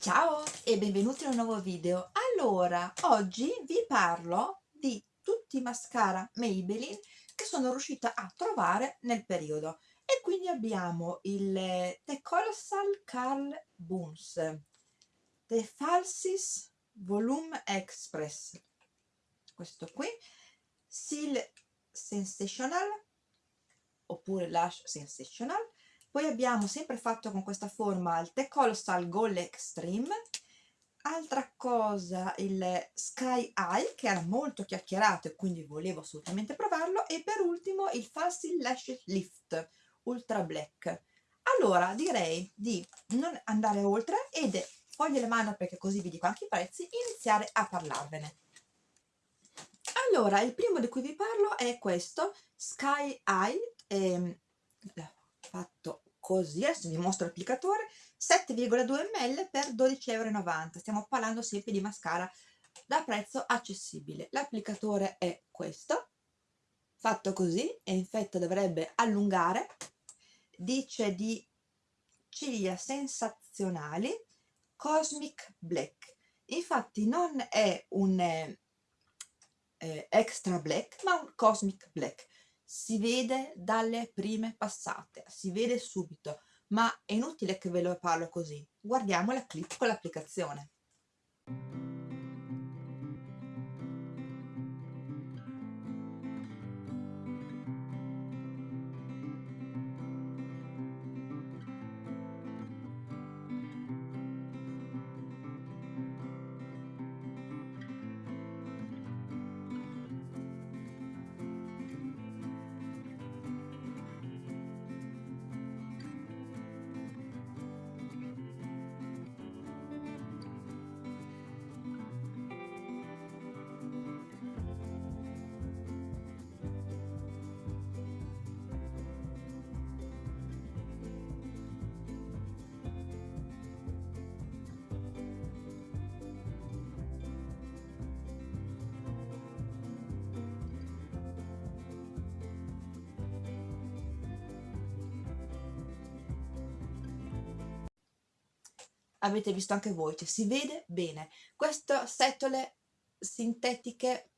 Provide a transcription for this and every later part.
Ciao e benvenuti in un nuovo video. Allora, oggi vi parlo di tutti i mascara Maybelline che sono riuscita a trovare nel periodo. E quindi abbiamo il The Colossal Carl Boons, The Falsis Volume Express, questo qui, Seal Sensational, oppure Lash Sensational, poi abbiamo sempre fatto con questa forma il The Colossal Gold Extreme. Altra cosa il Sky Eye che era molto chiacchierato e quindi volevo assolutamente provarlo. E per ultimo il Falsill Lash Lift Ultra Black. Allora direi di non andare oltre ed foglie le mano perché così vi dico anche i prezzi iniziare a parlarvene. Allora il primo di cui vi parlo è questo Sky Eye ehm, fatto così, adesso vi mostro l'applicatore, 7,2 ml per 12,90 euro, stiamo parlando sempre di mascara da prezzo accessibile. L'applicatore è questo, fatto così, e infatti dovrebbe allungare, dice di ciglia sensazionali, Cosmic Black. Infatti non è un eh, extra black, ma un Cosmic Black si vede dalle prime passate, si vede subito, ma è inutile che ve lo parlo così. Guardiamo la clip con l'applicazione. Avete visto anche voi, cioè si vede bene. Queste setole sintetiche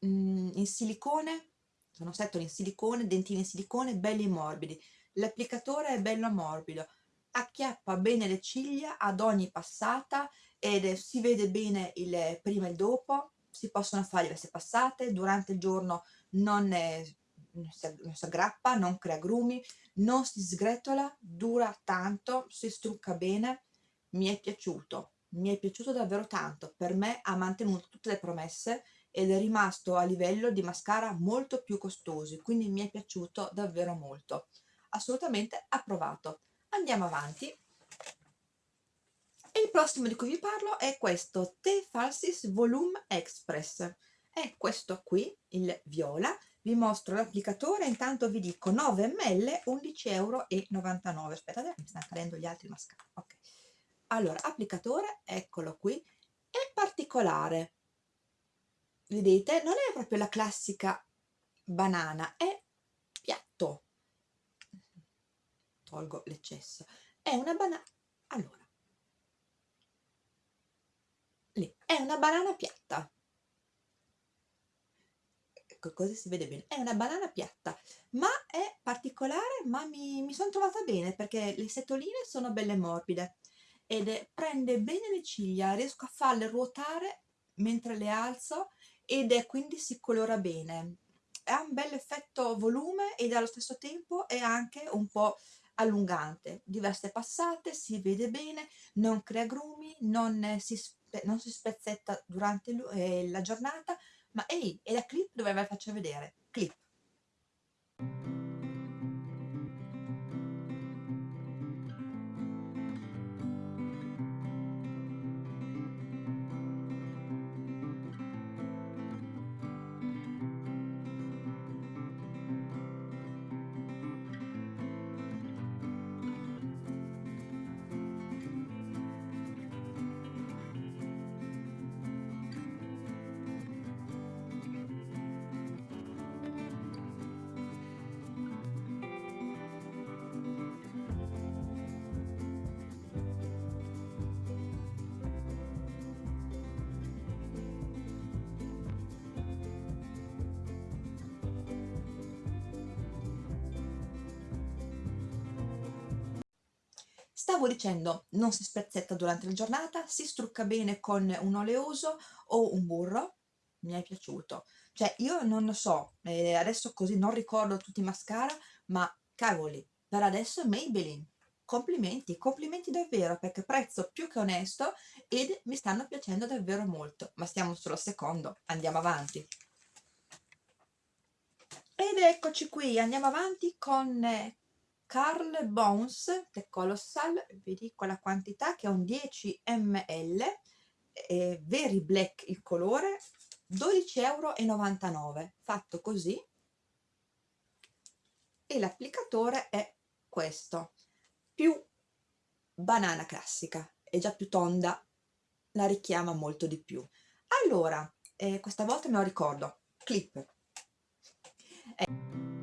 mh, mm, in silicone, sono setole in silicone, dentine in silicone, belli morbidi. L'applicatore è bello morbido, acchiappa bene le ciglia ad ogni passata ed si vede bene il prima e il dopo, si possono fare diverse passate, durante il giorno non, è, non si aggrappa, non crea grumi, non si sgretola, dura tanto, si strucca bene, mi è piaciuto, mi è piaciuto davvero tanto, per me ha mantenuto tutte le promesse ed è rimasto a livello di mascara molto più costosi, quindi mi è piaciuto davvero molto. Assolutamente approvato. Andiamo avanti. E il prossimo di cui vi parlo è questo The Falsis Volume Express. È questo qui, il viola. Vi mostro l'applicatore, intanto vi dico 9 ml, 11,99 euro. Aspettate, mi stanno cadendo gli altri mascara. Ok allora applicatore eccolo qui è particolare. Vedete non è proprio la classica banana è piatto. Tolgo l'eccesso. È una banana allora. Lì è una banana piatta. Ecco così si vede bene. È una banana piatta ma è particolare ma mi, mi sono trovata bene perché le setoline sono belle morbide ed prende bene le ciglia, riesco a farle ruotare mentre le alzo ed è quindi si colora bene. Ha un bel effetto volume ed allo stesso tempo è anche un po' allungante. Diverse passate, si vede bene, non crea grumi, non si, non si spezzetta durante eh, la giornata, ma ehi, è la clip dove ve la faccio vedere. Clip. Stavo dicendo, non si spezzetta durante la giornata, si strucca bene con un oleoso o un burro, mi è piaciuto. Cioè io non lo so, eh, adesso così non ricordo tutti i mascara, ma cavoli, per adesso Maybelline. Complimenti, complimenti davvero perché prezzo più che onesto ed mi stanno piacendo davvero molto. Ma stiamo solo al secondo, andiamo avanti. Ed eccoci qui, andiamo avanti con eh, Carl Bones The Colossal, vi dico la quantità che è un 10 ml, è Very Black il colore, 12,99 euro, fatto così, e l'applicatore è questo, più banana classica, è già più tonda, la richiama molto di più. Allora, eh, questa volta me lo ricordo, clip. Eh.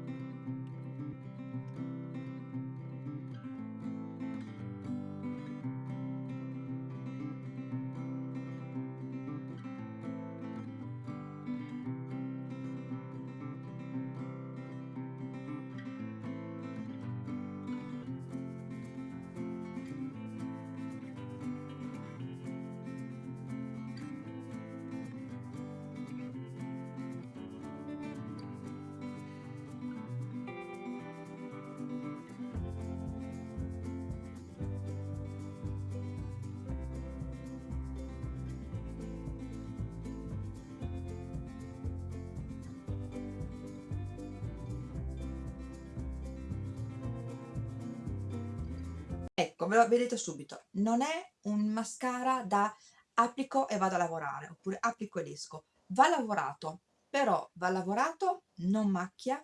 Ecco, ve lo vedete subito, non è un mascara da applico e vado a lavorare, oppure applico ed esco. Va lavorato, però va lavorato, non macchia,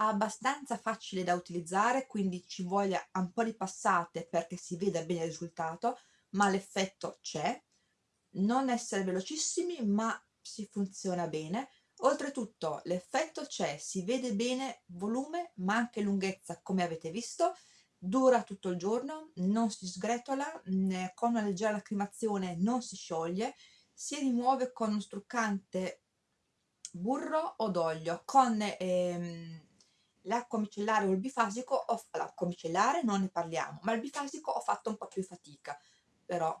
abbastanza facile da utilizzare, quindi ci voglia un po' di passate perché si veda bene il risultato, ma l'effetto c'è. Non essere velocissimi, ma si funziona bene. Oltretutto l'effetto c'è, si vede bene volume, ma anche lunghezza, come avete visto, dura tutto il giorno, non si sgretola, con una leggera lacrimazione non si scioglie, si rimuove con uno struccante burro o d'olio, con ehm, l'acqua micellare o il bifasico, l'acqua micellare non ne parliamo, ma il bifasico ho fatto un po' più fatica, però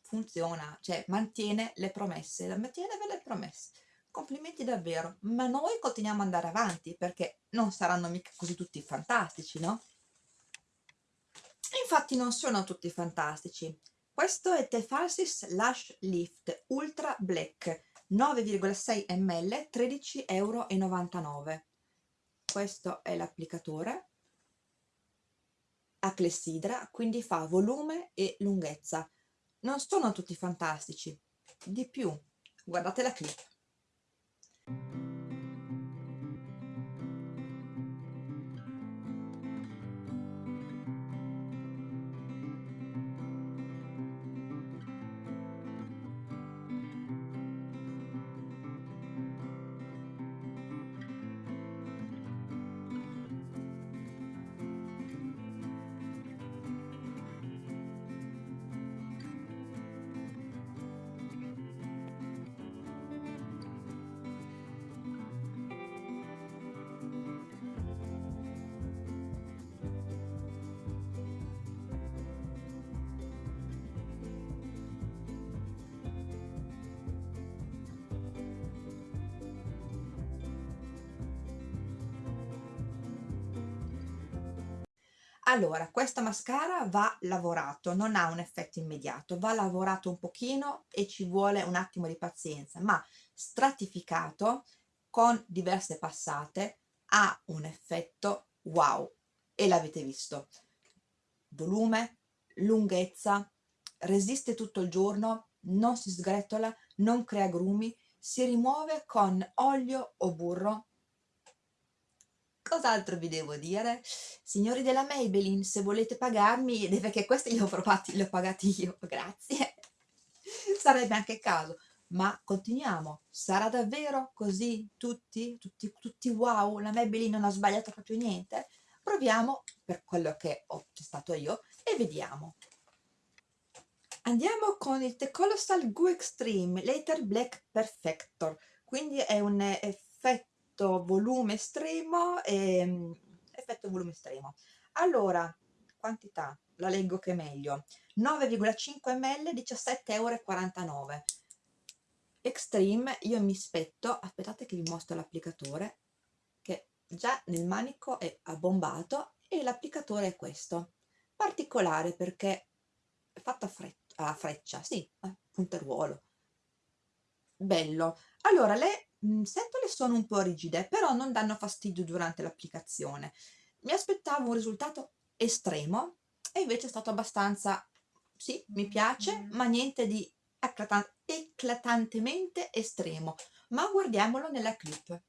funziona, cioè mantiene le promesse, mantiene le promesse. Complimenti davvero, ma noi continuiamo ad andare avanti perché non saranno mica così tutti fantastici, no? Infatti non sono tutti fantastici. Questo è Tefalsis Lash Lift Ultra Black 9,6 ml 13,99 euro. Questo è l'applicatore a clessidra, quindi fa volume e lunghezza. Non sono tutti fantastici, di più, guardate la clip. Allora, questa mascara va lavorato, non ha un effetto immediato, va lavorato un pochino e ci vuole un attimo di pazienza, ma stratificato con diverse passate ha un effetto wow e l'avete visto. Volume, lunghezza, resiste tutto il giorno, non si sgretola, non crea grumi, si rimuove con olio o burro Cos'altro vi devo dire? Signori della Maybelline, se volete pagarmi, perché questi li ho provati, li ho pagati io, grazie. Sarebbe anche caso. Ma continuiamo. Sarà davvero così tutti? Tutti, tutti wow? La Maybelline non ha sbagliato proprio niente? Proviamo per quello che ho testato io e vediamo. Andiamo con il The Colossal Goo Extreme Later Black Perfector. Quindi è un effetto effetto volume estremo e effetto volume estremo. Allora quantità la leggo che è meglio. 9,5 ml 17,49 euro. Extreme io mi spetto aspettate che vi mostro l'applicatore che già nel manico è abbombato e l'applicatore è questo. Particolare perché è fatto a, fre a freccia sì, a punteruolo bello. Allora le mh, setole sono un po' rigide però non danno fastidio durante l'applicazione mi aspettavo un risultato estremo e invece è stato abbastanza sì, mi piace, mm. ma niente di eclatantemente estremo. Ma guardiamolo nella clip.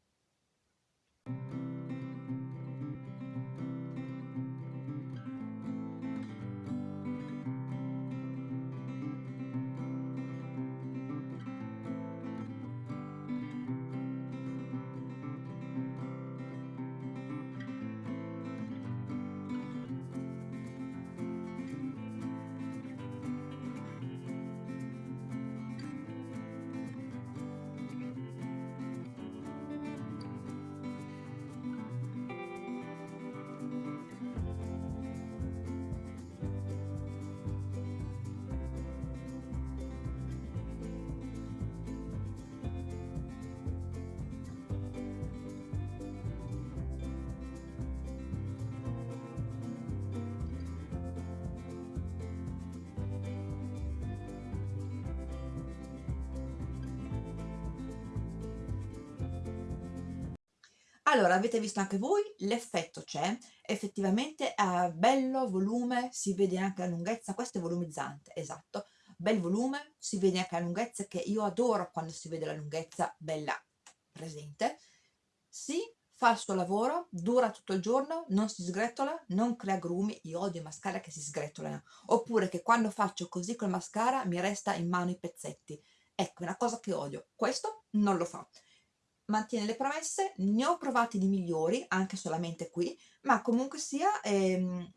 Allora, avete visto anche voi, l'effetto c'è, effettivamente ha bello volume, si vede anche la lunghezza, questo è volumizzante, esatto, bel volume, si vede anche la lunghezza che io adoro quando si vede la lunghezza bella presente, si fa il suo lavoro, dura tutto il giorno, non si sgretola, non crea grumi, io odio i mascara che si sgretolano, oppure che quando faccio così col mascara mi resta in mano i pezzetti, ecco, è una cosa che odio, questo non lo fa mantiene le promesse, ne ho provati di migliori, anche solamente qui, ma comunque sia ehm,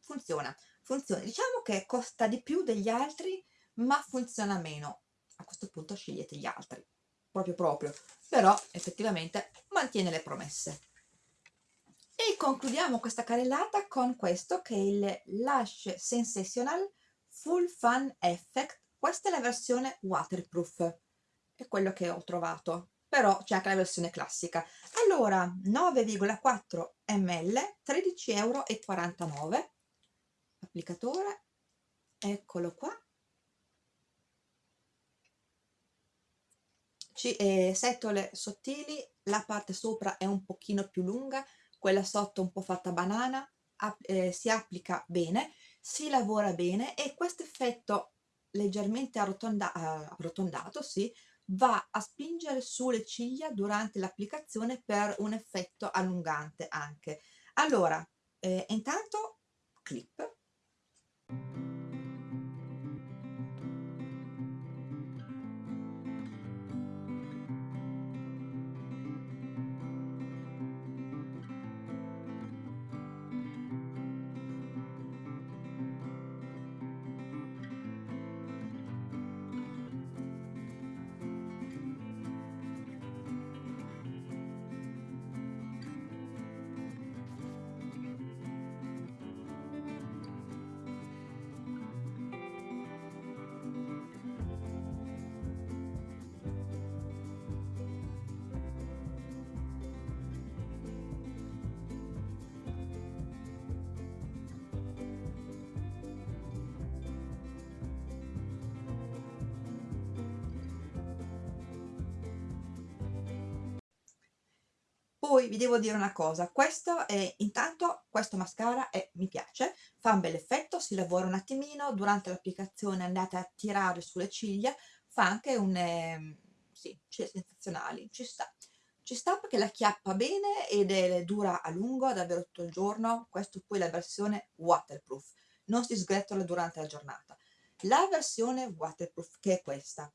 funziona, funziona. Diciamo che costa di più degli altri, ma funziona meno. A questo punto scegliete gli altri, proprio proprio, però effettivamente mantiene le promesse. E concludiamo questa carrellata con questo che è il Lush Sensational Full Fun Effect. Questa è la versione waterproof, è quello che ho trovato però c'è anche la versione classica. Allora, 9,4 ml, 13,49 euro. Applicatore, eccolo qua. C eh, setole sottili, la parte sopra è un pochino più lunga, quella sotto un po' fatta banana, eh, si applica bene, si lavora bene e questo effetto leggermente arrotonda arrotondato, sì, va a spingere sulle ciglia durante l'applicazione per un effetto allungante anche. Allora, eh, intanto clip poi vi devo dire una cosa questo è intanto questo mascara è, mi piace fa un bel effetto si lavora un attimino durante l'applicazione andate a tirare sulle ciglia fa anche un eh, sì, sensazionali ci sta. Ci sta perché la chiappa bene ed è, dura a lungo davvero tutto il giorno questo poi è la versione waterproof non si sgretola durante la giornata. La versione waterproof che è questa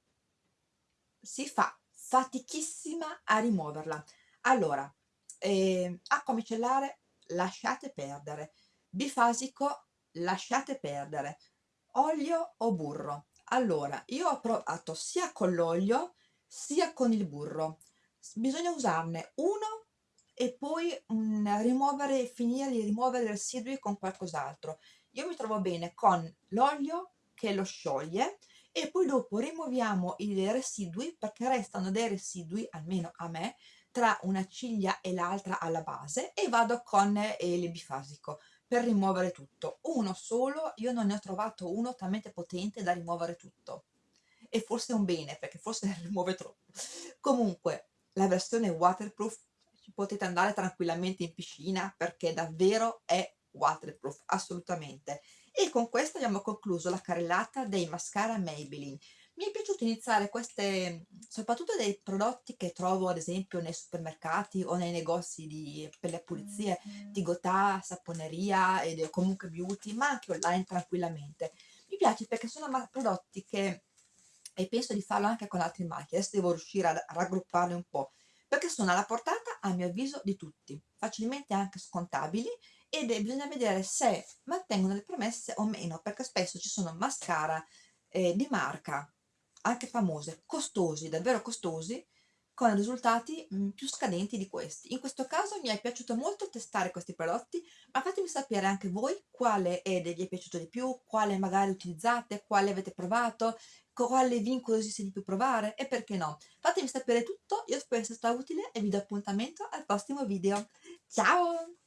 si fa fatichissima a rimuoverla allora eh, acqua micellare lasciate perdere. Bifasico lasciate perdere. Olio o burro? Allora io ho provato sia con l'olio sia con il burro. Bisogna usarne uno e poi, mhmm, rimuovere finire di rimuovere i residui con qualcos'altro. Io mi trovo bene con l'olio che lo scioglie e poi dopo rimuoviamo i residui, perché restano dei residui, almeno a me, tra una ciglia e l'altra alla base e vado con, ehm, il bifasico per rimuovere tutto. Uno solo, io non ne ho trovato uno talmente potente da rimuovere tutto. E forse è un bene, perché forse rimuove troppo. Comunque, la versione waterproof potete andare tranquillamente in piscina perché davvero è waterproof, assolutamente. E con questo abbiamo concluso la carrellata dei mascara Maybelline. Iniziare queste soprattutto dei prodotti che trovo ad esempio nei supermercati o nei negozi di per le pulizie, di Gotà, Saponeria ed comunque beauty, ma anche online tranquillamente. Mi piace perché sono prodotti che e penso di farlo anche con altri marchi, adesso devo riuscire a raggrupparli un po', perché sono alla portata, a mio avviso, di tutti, facilmente anche scontabili ed e bisogna vedere se mantengono le promesse o meno, perché spesso ci sono mascara, ehm, di marca, anche famose, costosi, davvero costosi, con risultati, mhmm, più scadenti di questi. In questo caso mi è piaciuto molto testare questi prodotti, ma fatemi sapere anche voi quale, ehm, vi è piaciuto di più, quale magari utilizzate, quale avete provato, quale vi incuriosisce di più provare e perché no. Fatemi sapere tutto, io spero sia stata utile e vi do appuntamento al prossimo video. Ciao!